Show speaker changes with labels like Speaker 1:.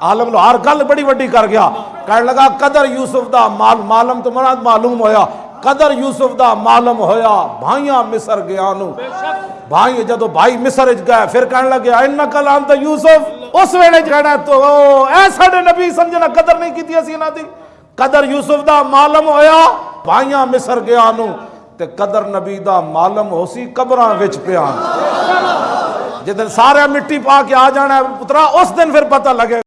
Speaker 1: आलम लो हर गल बड़ी वड्डी कर गया। कह लगा, कदर यूसुफ का माल, मालम तो मराद मालूम होया। कदर यूसुफ का मालम होया, भाइया मिसर गया नु। भाई जदों भाई मिसर च गए, फिर कहने लगे इन कलाम तो यूसुफ, उस वेले कहना तो। ऐ नबी समझना, कदर नहीं की असी इना कदर यूसुफ का मालम होया, भाइया मिसर गया कदर नबी का मालम हो सी कबर पिया जिस दिन सारे मिट्टी पा के आ जाना पुत्रा उस दिन फिर पता लगे।